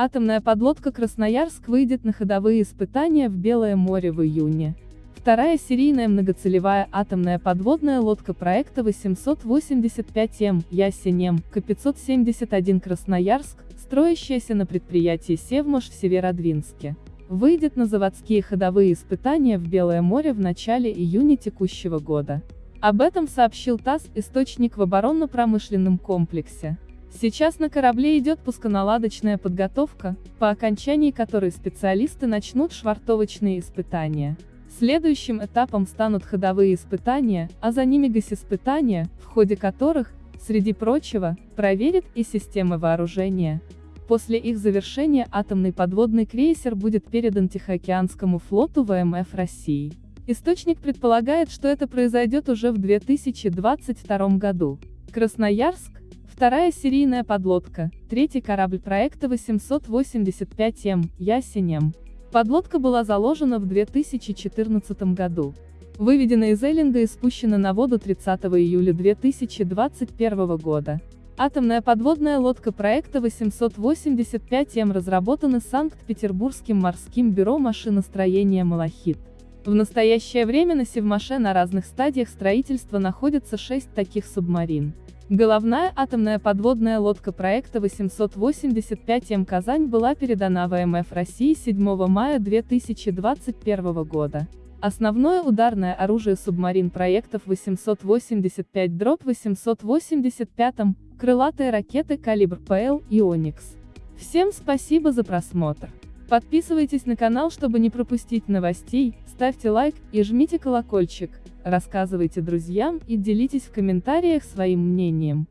Атомная подлодка «Красноярск» выйдет на ходовые испытания в Белое море в июне. Вторая серийная многоцелевая атомная подводная лодка проекта 885М «Ясенем» К-571 «Красноярск», строящаяся на предприятии «Севмаш» в Северодвинске, выйдет на заводские ходовые испытания в Белое море в начале июня текущего года. Об этом сообщил ТАСС, источник в оборонно-промышленном комплексе. Сейчас на корабле идет пусконаладочная подготовка, по окончании которой специалисты начнут швартовочные испытания. Следующим этапом станут ходовые испытания, а за ними госиспытания, в ходе которых, среди прочего, проверят и системы вооружения. После их завершения атомный подводный крейсер будет передан Тихоокеанскому флоту ВМФ России. Источник предполагает, что это произойдет уже в 2022 году. Красноярск, Вторая серийная подлодка, третий корабль проекта 885М, Ясенем. Подлодка была заложена в 2014 году. Выведена из Эллинга и спущена на воду 30 июля 2021 года. Атомная подводная лодка проекта 885М разработана Санкт-Петербургским морским бюро машиностроения «Малахит». В настоящее время на Севмаше на разных стадиях строительства находятся шесть таких субмарин. Головная атомная подводная лодка проекта 885М «Казань» была передана ВМФ России 7 мая 2021 года. Основное ударное оружие субмарин проектов 885-885, крылатые ракеты калибр ПЛ и «Оникс». Всем спасибо за просмотр. Подписывайтесь на канал, чтобы не пропустить новостей, ставьте лайк и жмите колокольчик, рассказывайте друзьям и делитесь в комментариях своим мнением.